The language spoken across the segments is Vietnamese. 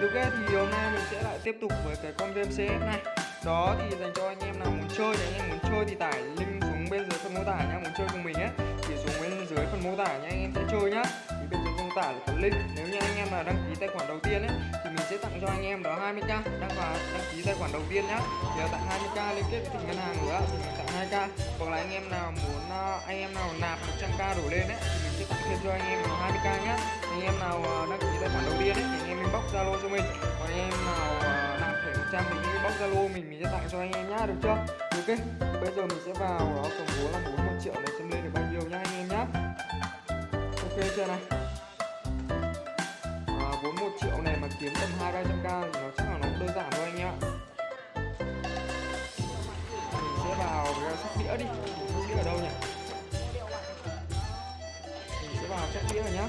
Ok thì hôm nay mình sẽ lại tiếp tục với cái con game CS này. Đó thì dành cho anh em nào muốn chơi thì anh em muốn chơi thì tải link xuống bên dưới phần mô tả nhá Muốn chơi cùng mình ấy thì xuống bên dưới phần mô tả nhá anh em sẽ chơi nhá mô tả là có link Nếu như anh em là đăng ký tài khoản đầu tiên ấy, thì mình sẽ tặng cho anh em đó 20k Đăng vào, đăng ký tài khoản đầu tiên nhá. Thì tặng 20k liên kết với ngân hàng nữa, thì mình tặng 2k Hoặc là anh em nào muốn ờ, anh em nào nạp 100k đổ lên ấy, thì mình sẽ tặng thêm cho anh em 20k nhá. Anh em nào ờ, đăng ký tài khoản đầu tiên ấy, thì anh em inbox zalo cho mình. Còn anh em nào ờ, nạp thẻ 100 thì inbox zalo mình mình sẽ tặng cho anh em nhá, được chưa? Ok, bây giờ mình sẽ vào đó tổng số là 41 triệu này xem lên được bao nhiêu nhá anh em nhá. Ok, chưa này vốn 1 triệu này mà kiếm tầm 2 300 k thì nó chắc là nó cũng đơn giản thôi anh ạ. Mình sẽ vào cái sóc đĩa đi. Sóc đĩa ở đâu nhỉ? Mình sẽ vào sóc đĩa rồi nhá.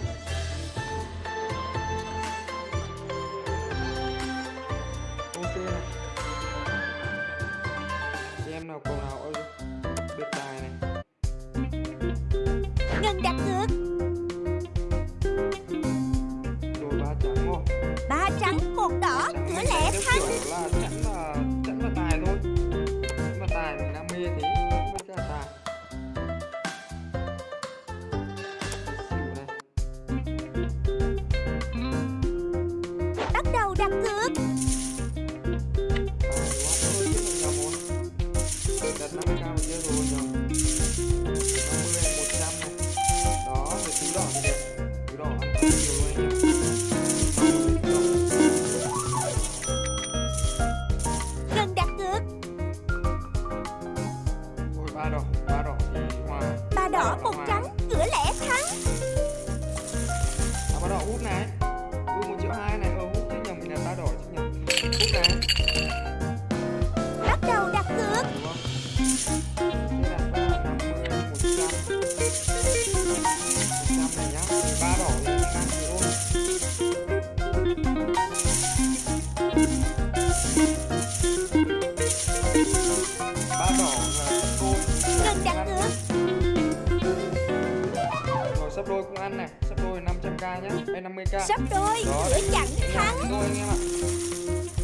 Sắp đôi cũng ăn này. Sắp đôi 500k nhá. Hay 50k Sắp đôi Đó, chặn nhẹ thắng. Thôi anh em ạ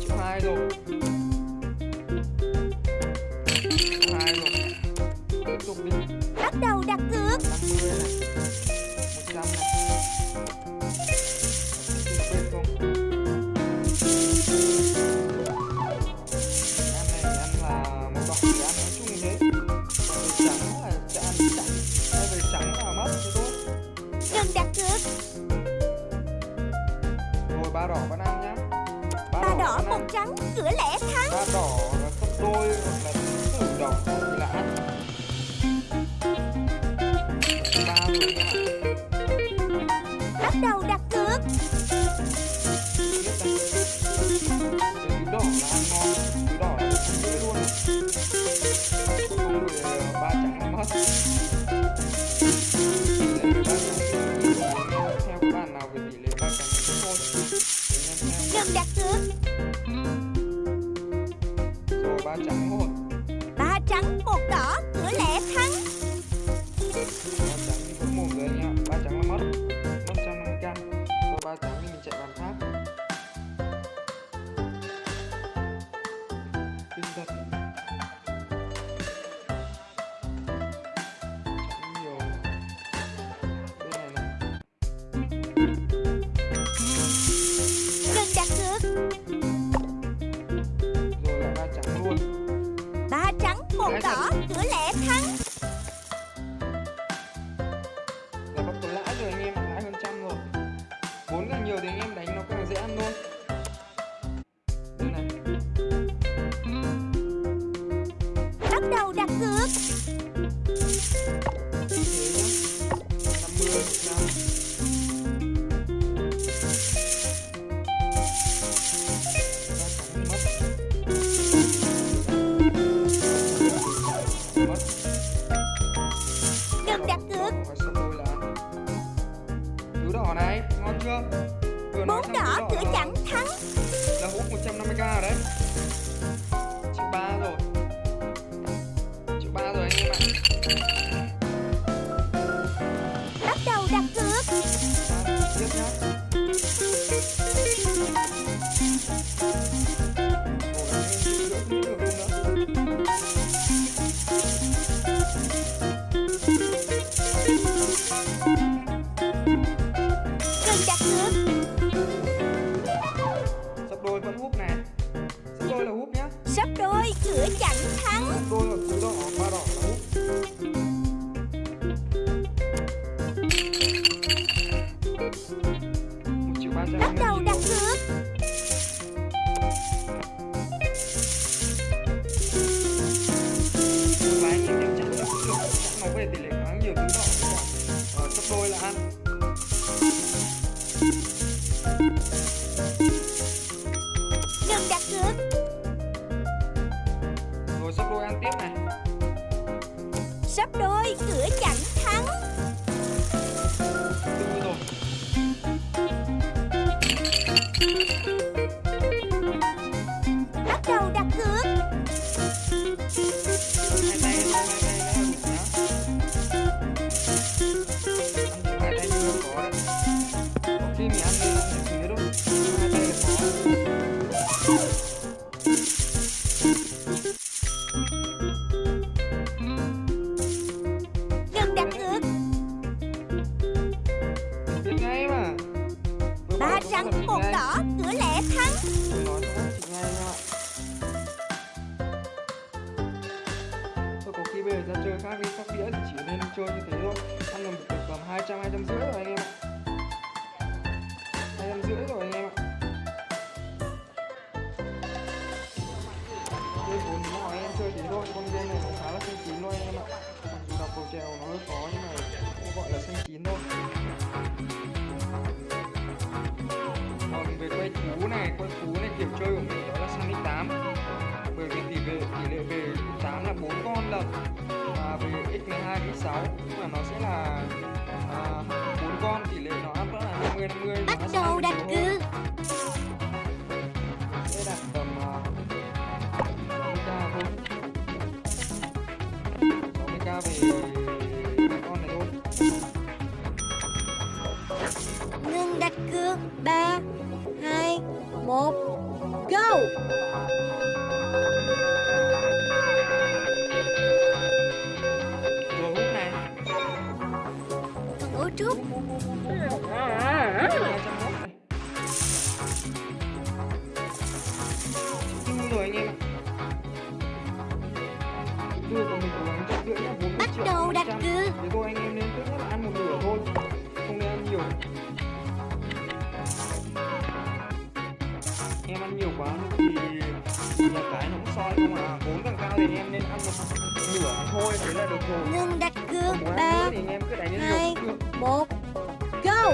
triệu hai rồi. Triệu hai rồi. Tiếp tục đi. Bắt đầu đặt cược. 50 này 100 này đầu đặt cược đỏ là ăn ngon đỏ là không dễ luôn không rồi ba trắng mất theo các bạn nào về tỷ lệ Ba trắng một đỏ thật. Cửa lẻ thắng. Là bắt có lãi rồi anh em lãi hơn trăm rồi. Vốn càng nhiều thì anh em đánh nó càng dễ ăn thôi chơi như thế thôi Ăn được được tầm 200, 200 rưỡi rồi anh em ạ. 200 rưỡi rồi anh em ạ. Chơi bốn nó hỏi anh em chơi thế thôi Con game này nó khá là xanh chín thôi anh em ạ. Mặc dù đọc cầu trèo nó hơi khó nhưng mà cũng gọi là xanh chín thôi. Còn về quay cú này quay cú này kiểu chơi của mình đó là sang 8 bởi vì tỷ lệ tỷ lệ về 8 là 4 con lần x 12 x 6 nhưng mà nó sẽ là à, 4 con tỷ lệ nó vẫn là 50 50 và bắt đầu đặt cược sẽ đặt tầm uh, 60k thôi. 60k về cũng soi không à Vốn càng cao thì em nên ăn một nửa thôi thế là được rồi. Ngừng đặt cược ba hai một go!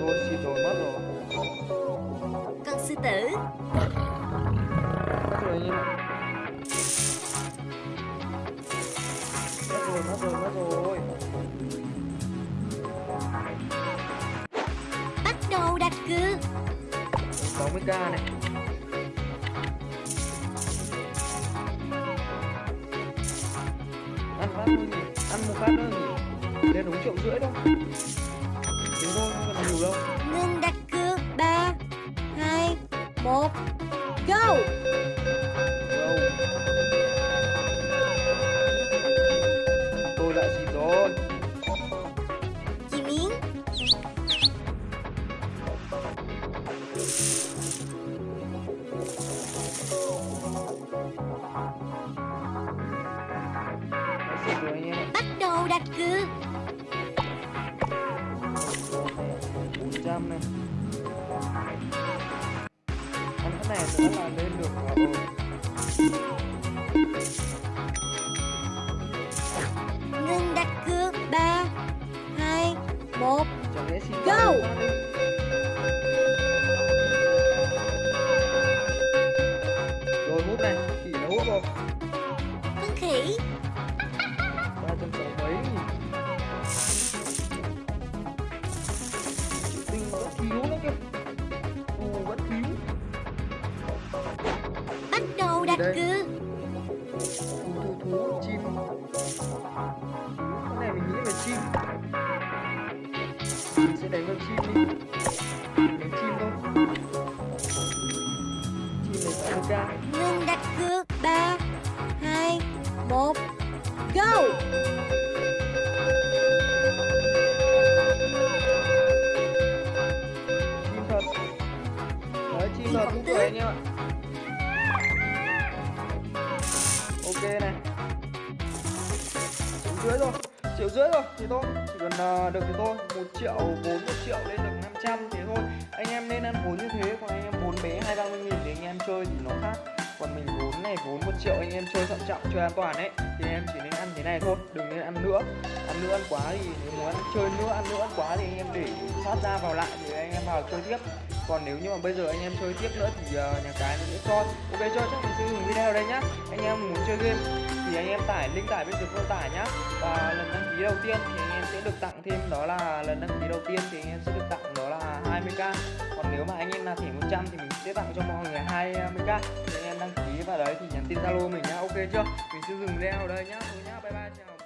Thôi xịt rồi mất rồi. Con sư tử. Mất rồi Mất rồi, mất rồi, 60k này Ăn phát thôi nhỉ Ăn một phát thôi nhỉ Lên đúng triệu rưỡi thôi. Là lên được ờ, ngừng đặt cược ba hai một Go! Bắt đầu thế thôi, chỉ cần ờ, được thì thôi, một triệu vốn một triệu lên được 500 thế thôi. Anh em nên ăn vốn như thế, còn anh em vốn bé hai, ba mươi nghìn để anh em chơi thì nó khác. Còn mình vốn này vốn một triệu anh em chơi thận trọng, chơi an toàn ấy, thì em chỉ nên ăn thế này thôi, đừng nên ăn nữa. Ăn nữa ăn quá thì nếu muốn ăn, chơi nữa, ăn nữa, ăn quá thì anh em để thoát ra vào lại thì anh em vào chơi tiếp. Còn nếu như mà bây giờ anh em chơi tiếp nữa thì ờ, nhà cái nó sẽ cho. Ok cho chắc mình sẽ dừng video ở đây nhá. Anh em muốn chơi game thì anh em tải link tải bên dưới mô tả nhá. Và lần đăng ký đầu tiên thì anh em sẽ được tặng thêm, đó là lần đăng ký đầu tiên thì anh em sẽ được tặng, đó là 20k còn nếu mà anh em là thẻ 100 thì mình sẽ tặng cho mọi người 20k thì anh em đăng ký vào đấy thì nhắn tin zalo mình nhá. Ok chưa? Mình sẽ dừng video ở đây nhá. Thôi nhá, bye bye, chào.